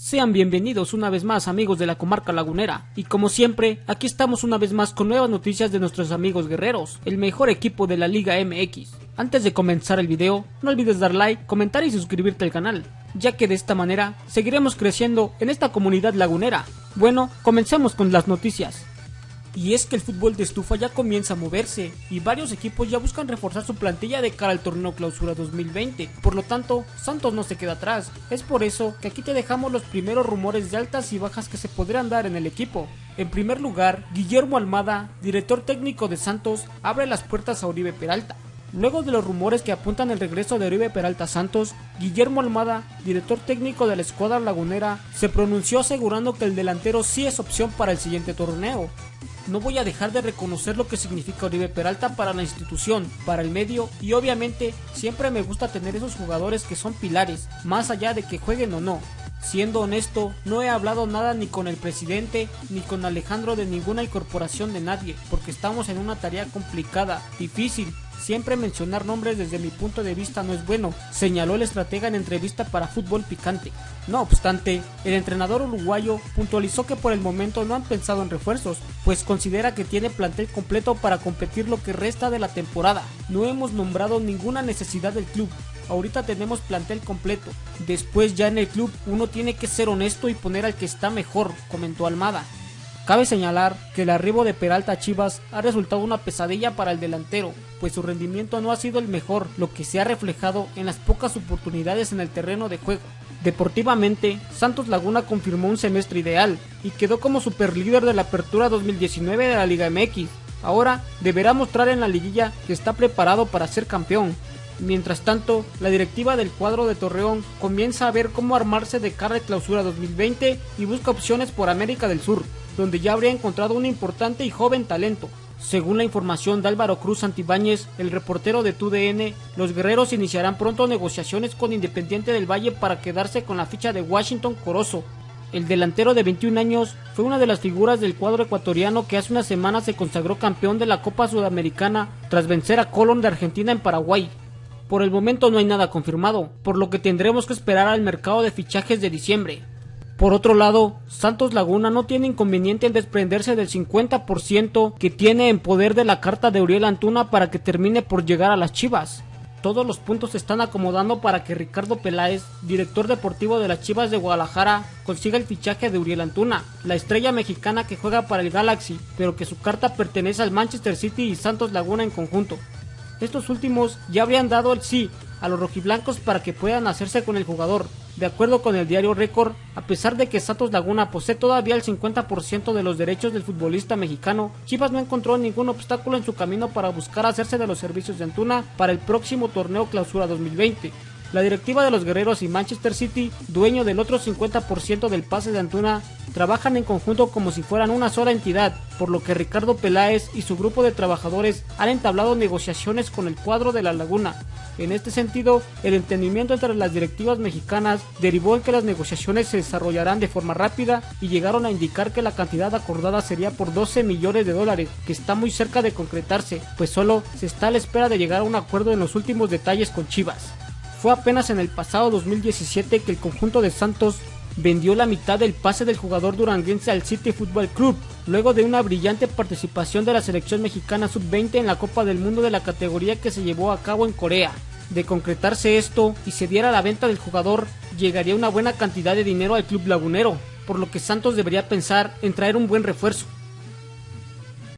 Sean bienvenidos una vez más amigos de la comarca lagunera y como siempre aquí estamos una vez más con nuevas noticias de nuestros amigos guerreros, el mejor equipo de la Liga MX. Antes de comenzar el video no olvides dar like, comentar y suscribirte al canal, ya que de esta manera seguiremos creciendo en esta comunidad lagunera. Bueno, comencemos con las noticias. Y es que el fútbol de estufa ya comienza a moverse y varios equipos ya buscan reforzar su plantilla de cara al torneo clausura 2020. Por lo tanto, Santos no se queda atrás. Es por eso que aquí te dejamos los primeros rumores de altas y bajas que se podrían dar en el equipo. En primer lugar, Guillermo Almada, director técnico de Santos, abre las puertas a Oribe Peralta. Luego de los rumores que apuntan el regreso de Oribe Peralta Santos, Guillermo Almada, director técnico de la escuadra lagunera, se pronunció asegurando que el delantero sí es opción para el siguiente torneo no voy a dejar de reconocer lo que significa Oribe Peralta para la institución, para el medio y obviamente siempre me gusta tener esos jugadores que son pilares, más allá de que jueguen o no. Siendo honesto, no he hablado nada ni con el presidente ni con Alejandro de ninguna incorporación de nadie, porque estamos en una tarea complicada, difícil, Siempre mencionar nombres desde mi punto de vista no es bueno, señaló el estratega en entrevista para Fútbol Picante. No obstante, el entrenador uruguayo puntualizó que por el momento no han pensado en refuerzos, pues considera que tiene plantel completo para competir lo que resta de la temporada. No hemos nombrado ninguna necesidad del club, ahorita tenemos plantel completo. Después ya en el club uno tiene que ser honesto y poner al que está mejor, comentó Almada. Cabe señalar que el arribo de Peralta a Chivas ha resultado una pesadilla para el delantero, pues su rendimiento no ha sido el mejor, lo que se ha reflejado en las pocas oportunidades en el terreno de juego. Deportivamente, Santos Laguna confirmó un semestre ideal y quedó como superlíder de la Apertura 2019 de la Liga MX. Ahora deberá mostrar en la liguilla que está preparado para ser campeón. Mientras tanto, la directiva del cuadro de Torreón comienza a ver cómo armarse de cara de clausura 2020 y busca opciones por América del Sur donde ya habría encontrado un importante y joven talento. Según la información de Álvaro Cruz Santibáñez, el reportero de TUDN, los guerreros iniciarán pronto negociaciones con Independiente del Valle para quedarse con la ficha de Washington Corozo. El delantero de 21 años fue una de las figuras del cuadro ecuatoriano que hace una semana se consagró campeón de la Copa Sudamericana tras vencer a Colón de Argentina en Paraguay. Por el momento no hay nada confirmado, por lo que tendremos que esperar al mercado de fichajes de diciembre. Por otro lado, Santos Laguna no tiene inconveniente en desprenderse del 50% que tiene en poder de la carta de Uriel Antuna para que termine por llegar a las Chivas. Todos los puntos se están acomodando para que Ricardo Peláez, director deportivo de las Chivas de Guadalajara, consiga el fichaje de Uriel Antuna, la estrella mexicana que juega para el Galaxy, pero que su carta pertenece al Manchester City y Santos Laguna en conjunto. Estos últimos ya habrían dado el sí a los rojiblancos para que puedan hacerse con el jugador, de acuerdo con el diario Record, a pesar de que Santos Laguna posee todavía el 50% de los derechos del futbolista mexicano, Chivas no encontró ningún obstáculo en su camino para buscar hacerse de los servicios de Antuna para el próximo torneo Clausura 2020. La directiva de los Guerreros y Manchester City, dueño del otro 50% del pase de Antuna, trabajan en conjunto como si fueran una sola entidad, por lo que Ricardo Peláez y su grupo de trabajadores han entablado negociaciones con el cuadro de la Laguna. En este sentido, el entendimiento entre las directivas mexicanas derivó en que las negociaciones se desarrollarán de forma rápida y llegaron a indicar que la cantidad acordada sería por 12 millones de dólares, que está muy cerca de concretarse, pues solo se está a la espera de llegar a un acuerdo en los últimos detalles con Chivas. Fue apenas en el pasado 2017 que el conjunto de Santos vendió la mitad del pase del jugador duranguense al City Football Club, luego de una brillante participación de la selección mexicana sub-20 en la Copa del Mundo de la categoría que se llevó a cabo en Corea. De concretarse esto y se diera la venta del jugador, llegaría una buena cantidad de dinero al club lagunero, por lo que Santos debería pensar en traer un buen refuerzo.